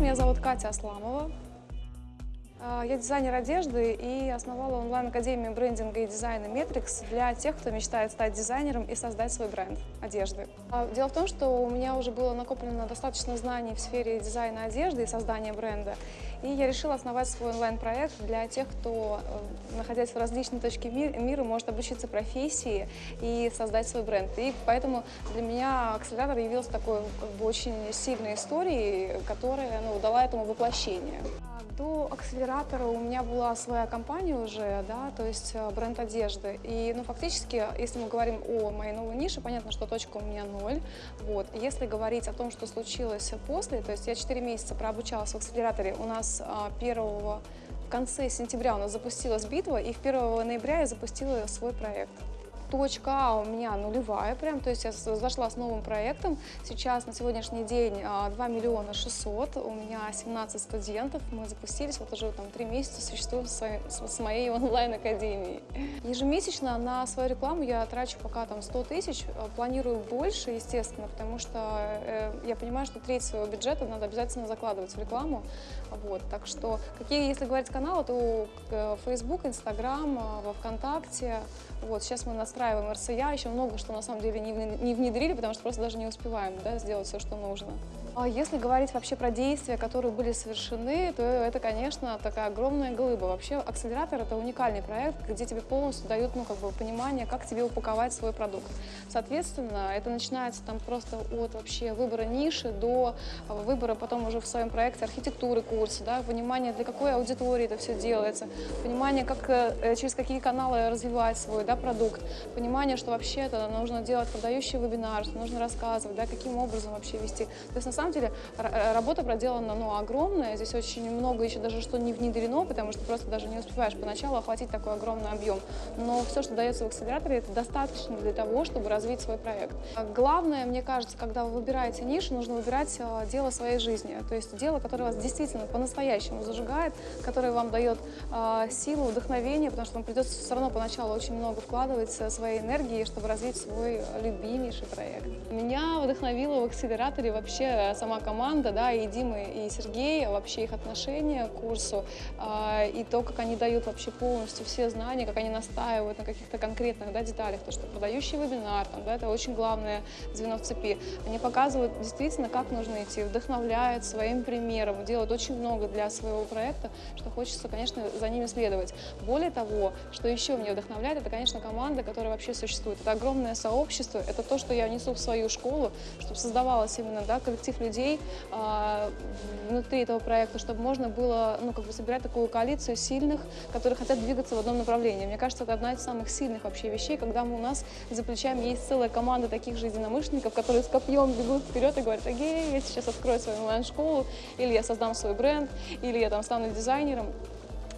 меня зовут Катя Асламова. А, я дизайнер одежды и основала онлайн-академию брендинга и дизайна Metrix для тех, кто мечтает стать дизайнером и создать свой бренд одежды. А, дело в том, что у меня уже было накоплено достаточно знаний в сфере дизайна одежды и создания бренда, и я решила основать свой онлайн-проект для тех, кто, э, находясь в различной точке мира, может обучиться профессии и создать свой бренд. И поэтому для меня акселератор явился такой как бы, очень сильной историей, которая ну, дала этому воплощение. До акселератора у меня была своя компания уже, да, то есть э, бренд одежды. И, ну, фактически, если мы говорим о моей новой нише, понятно, что точка у меня ноль. Вот. Если говорить о том, что случилось после, то есть я 4 месяца прообучалась в акселераторе, у нас 1 а, в конце сентября у нас запустилась битва, и в 1 ноября я запустила свой проект точка А у меня нулевая прям, то есть я зашла с новым проектом. Сейчас на сегодняшний день 2 а, миллиона 600, у меня 17 студентов, мы запустились, вот уже там 3 месяца существую с, с моей онлайн-академией. Ежемесячно на свою рекламу я трачу пока там 100 тысяч, а, планирую больше, естественно, потому что э, я понимаю, что треть своего бюджета надо обязательно закладывать в рекламу. Вот, так что, какие, если говорить каналы, то э, Facebook, Instagram, а, во ВКонтакте. Вот, сейчас мы настраиваем РСЯ, еще много что на самом деле не внедрили, потому что просто даже не успеваем да, сделать все, что нужно. А если говорить вообще про действия, которые были совершены, то это, конечно, такая огромная глыба. Вообще акселератор — это уникальный проект, где тебе полностью дают ну, как бы, понимание, как тебе упаковать свой продукт. Соответственно, это начинается там просто от вообще выбора ниши до выбора потом уже в своем проекте архитектуры курса, да, понимание, для какой аудитории это все делается, понимание, как, э, через какие каналы развивать свой да, продукт, понимание, что вообще это нужно делать продающий вебинар, что нужно рассказывать, да, каким образом вообще вести. То есть на самом деле э, работа проделана ну, огромная, здесь очень много еще даже что не внедрено, потому что просто даже не успеваешь поначалу охватить такой огромный объем. Но все, что дается в акселераторе, это достаточно для того, чтобы развить свой проект. А главное, мне кажется, когда вы выбираете нишу, нужно выбирать э, дело своей жизни, то есть дело, которое вас действительно по-настоящему зажигает, которое вам дает э, силу, вдохновение, потому что вам придется все равно поначалу очень много вкладывать своей энергии, чтобы развить свой любимейший проект. Меня вдохновило в акселераторе вообще сама команда, да, и Дима, и Сергей, вообще их отношение к курсу, э, и то, как они дают вообще полностью все знания, как они настаивают на каких-то конкретных да, деталях, то, что продающий вебинар, там, да, это очень главное звено в цепи. Они показывают действительно, как нужно идти, вдохновляют своим примером, делают очень много для своего проекта, что хочется, конечно, за ними следовать. Более того, что еще меня вдохновляет, это, конечно, команда, которая вообще существует. Это огромное сообщество, это то, что я несу в свою школу, чтобы создавалось именно да, коллектив людей а, внутри этого проекта, чтобы можно было ну, как бы собирать такую коалицию сильных, которые хотят двигаться в одном направлении. Мне кажется, это одна из самых сильных вообще вещей, когда мы, у нас за плечами есть целая команда таких же единомышленников, которые с копьем бегут вперед и говорят, эгей, я сейчас открою свою онлайн-школу, или я создам свой бренд, или я там стану дизайнером.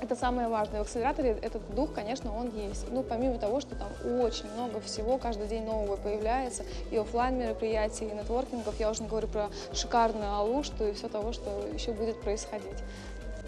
Это самое важное. В акселераторе этот дух, конечно, он есть. Ну, помимо того, что там очень много всего, каждый день нового появляется, и офлайн мероприятий, и нетворкингов, я уже не говорю про шикарную алушту и все того, что еще будет происходить.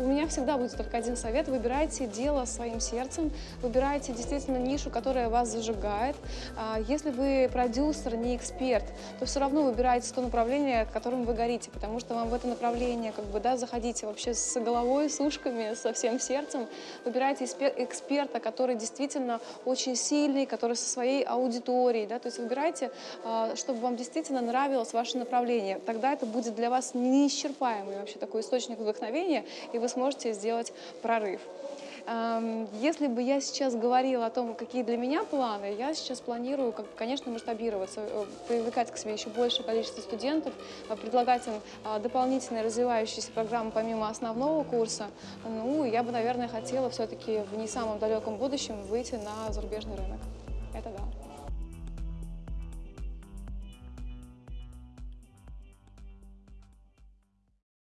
У меня всегда будет только один совет. Выбирайте дело своим сердцем, выбирайте действительно нишу, которая вас зажигает. А, если вы продюсер, не эксперт, то все равно выбирайте то направление, которым вы горите, потому что вам в это направление как бы, да, заходите вообще с головой, с ушками, со всем сердцем. Выбирайте эксперта, который действительно очень сильный, который со своей аудиторией. Да, то есть выбирайте, а, чтобы вам действительно нравилось ваше направление. Тогда это будет для вас неисчерпаемый вообще такой источник вдохновения, и вы сможете сделать прорыв. Эм, если бы я сейчас говорила о том, какие для меня планы, я сейчас планирую, как, конечно, масштабироваться, э, привлекать к себе еще большее количество студентов, э, предлагать им э, дополнительные развивающиеся программы помимо основного курса. Ну, я бы, наверное, хотела все-таки в не самом далеком будущем выйти на зарубежный рынок. Это да.